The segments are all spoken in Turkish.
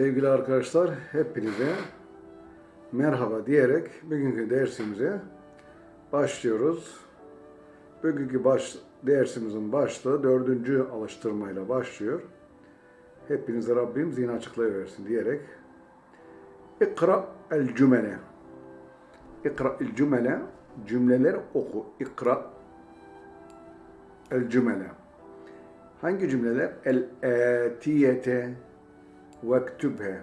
Sevgili arkadaşlar, hepinize merhaba diyerek bugünkü dersimize başlıyoruz. Bugünkü baş, dersimizin başlığı dördüncü alıştırmayla başlıyor. Hepinize Rabbim zihin açıklayıversin diyerek İkra el cümle İkra el cümle cümleler oku. İkra el cümle Hangi cümleler? El-etiyete vektübhe.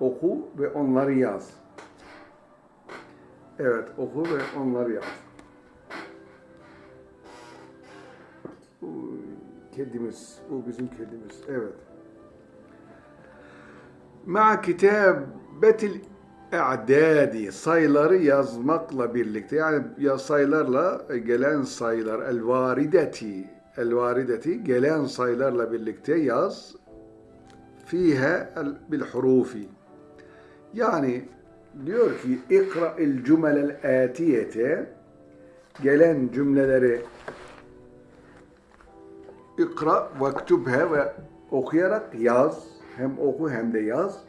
Oku ve onları yaz. Evet, oku ve onları yaz. Kedimiz, bu bizim kedimiz. Evet. Ma kitabetil i'dadi sayıları yazmakla birlikte yani ya sayılarla gelen sayılar el varideti el varideti gelen sayılarla birlikte yaz fiha bil hurufi. Yani diyor ki ikra il cümelel atiyete. Gelen cümleleri ikra vektubhe ve okuyarak yaz. Hem oku hem de yaz.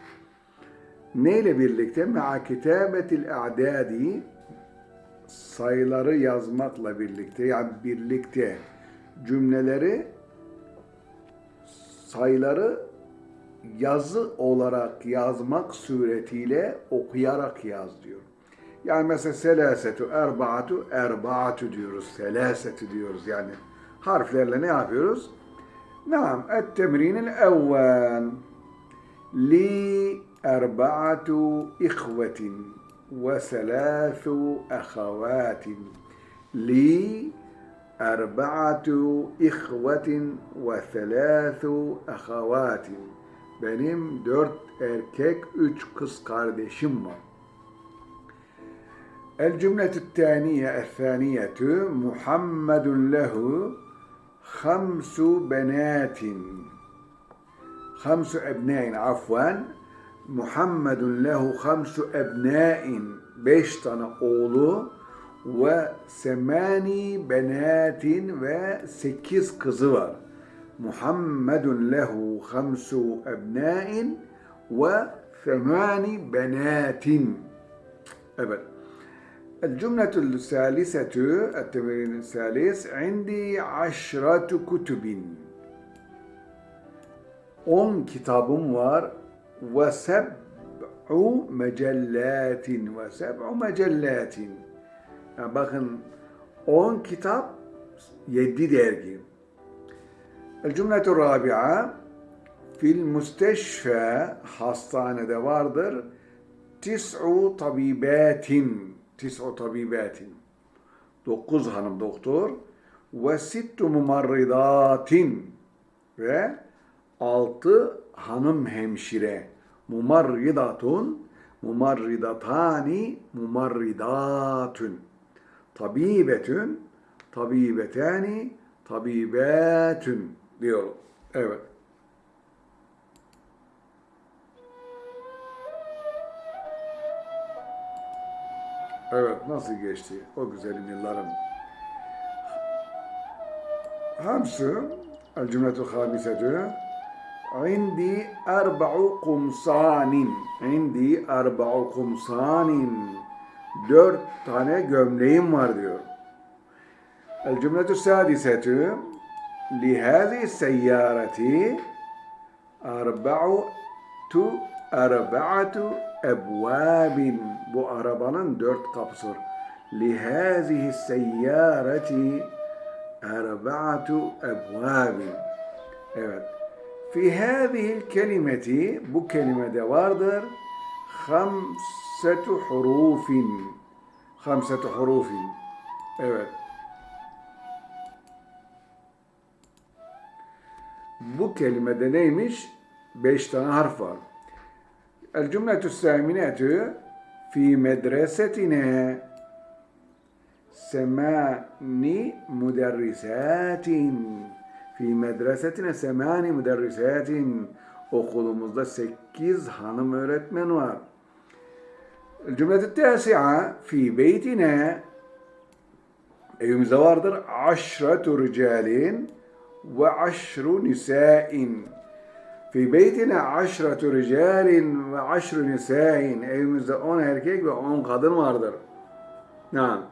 Neyle birlikte? Ma'a kitabetil a'dadi. Sayıları yazmakla birlikte yani birlikte cümleleri sayıları yazı olarak yazmak suretiyle okuyarak yaz diyor. Yani mesela selasetu, erbaatu, erbaatu diyoruz. Selasetu diyoruz yani. Harflerle ne yapıyoruz? Naam, et-temrinil evvel. Li erbaatu ihvetin ve selâthu ahavatin. Li erbaatu ihvetin ve selâthu ahavatin. Benim dört erkek, üç kız kardeşim var. El cümletü tâniye ethâniyetü Muhammedun lehu hamsu benatin. Hamsu ebnâin afwan. Muhammedun lehu hamsu ebnâin. Beş tane oğlu ve semani benatin ve sekiz kızı var. Muhammedun lehu hamsu ebnâin ve semani benatin. Evet. الجملة الثالثة التمرين الثالث عندي عشرة كتب on kitabım var ve seb'u mecallatin ve seb'u mecallatin yani bakın 10 kitap 7 dergi Cümletu rabi'a fil müsteşfe hastanede vardır. Tis'u tabibatin tis'u tabibatin dokuz hanım doktor. Ve sittu mumarridatin. Ve altı hanım hemşire. Mumarridatun mumarridatani mumarridatun. Tabibetün tabibetani tabibatun diyor. Evet. Evet, nasıl geçti o güzelim yıllarım. Hamsı, el cümletu hamisetü, indi erba'u kumsanin, indi erba'u kumsanin, dört tane gömleğim var diyor. El cümletü sadisetü, لهذه السيارة أربعة أربعة أبواب bu kapısı var. لهذه السيارة أربعة أبواب Evet. في هذه الكلمة kelimede vardır خمسة حروف خمسة حروف Evet. Bu kelimede neymiş? Beş tane harf var. El cümletü sâminetü fi medresetine semani müderrisatin fi medresetine semani müderrisatin okulumuzda sekiz hanım öğretmen var. Cümletü tâsi'a fi beytine evimizde vardır aşretu ricalin aşru nisain. Fi beytine aşratu ricalin ve aşru nisain. Evimizde on erkek ve on kadın vardır. Naam.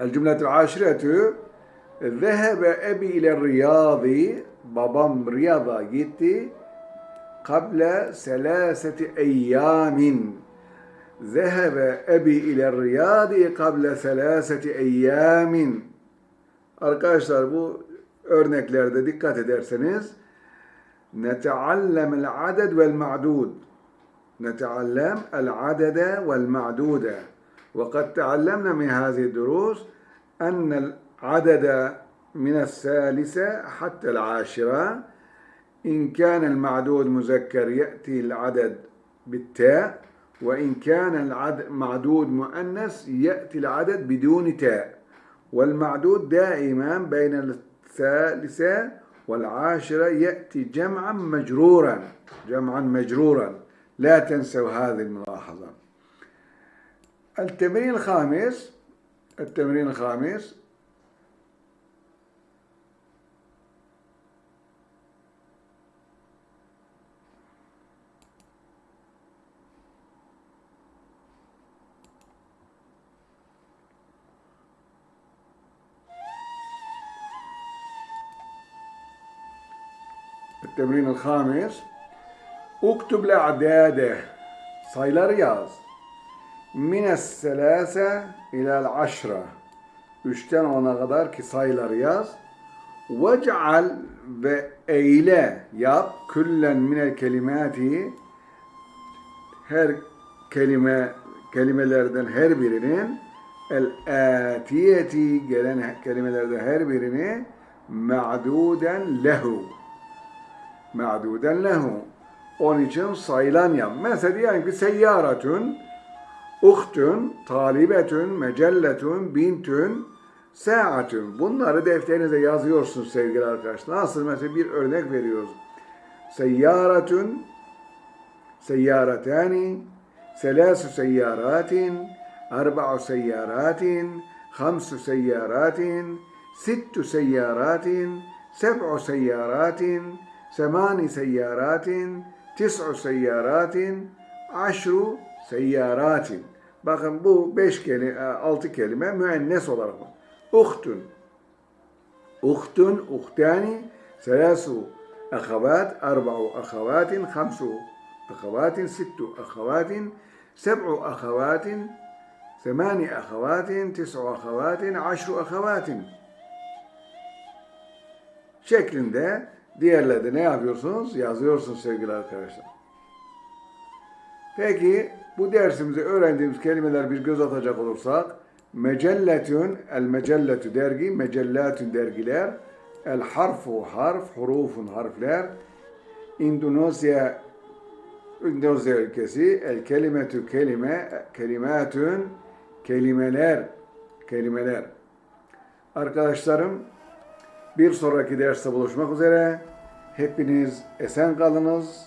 El cümletul aşiretü Zehebe ebi ile riyadi babam Riyad'a gitti kable selaseti eyyamin Zehebe ebi ile riyadi Arkadaşlar bu örneklerde dikkat ederseniz aded vel ma'dud نتعلم العدد والمعدود وقد تعلمنا من هذه الدروس أن العدد من الثالثة حتى العاشرة إن كان المعدود مذكر يأتي العدد بالتاء وإن كان المعدود مؤنث يأتي العدد بدون تاء والمعدود دائما بين الثالثة والعاشرة يأتي جمعا مجرورا جمعا مجرورا. لا تنسوا هذه الملاحظة. التمرين الخامس التمرين الخامس التمرين الخامس اكتب الأعداد sayıları yaz. Mines selase ilal aşra. Üçten ona kadar ki sayıları yaz. Vec'al ve eyle yap. Küllen minel kelimati her kelime kelimelerden her birinin el atiyeti gelen kelimelerden her birini ma'duden lehu ma'duden lehu onun için sayılan. Mesela diyelim ki seyyaratun, uhtun, talibetun, mecelletun, bintun, saatun. Bunları defterinize yazıyorsunuz sevgili arkadaşlar. Nasıl mesela bir örnek veriyoruz. Seyyaratun, seyyaratani, selasu seyyaratin, arba'u seyyaratin, hamsu seyyaratin, sittu seyyaratin, seb'u seyyaratin, semani seyyaratin, tis'u seyyaratin, aşru seyyaratin. Bakın bu beş kelime, altı kelime müennes olarak var. Uhtun, uhtun, uhtani, selasu ahavat, arba'u ahavatin, hamsu ahavatin, sittu ahavatin, seb'u ahavatin, semani ahavatin, tis'u ahavatin, aşru ahavatin şeklinde diğerlerde ne yapıyorsunuz? Yazıyorsunuz sevgili arkadaşlar. Peki bu dersimizde öğrendiğimiz kelimeler bir göz atacak olursak mecelletün, el mecelletü dergi, mecellatün dergiler, el harfu harf, hurufun harfler, Endonezya Endonezya ülkesi, el kelimetü kelime, kelimatün, kelimeler, kelimeler. Arkadaşlarım, bir sonraki derste buluşmak üzere. Hepiniz esen kalınız,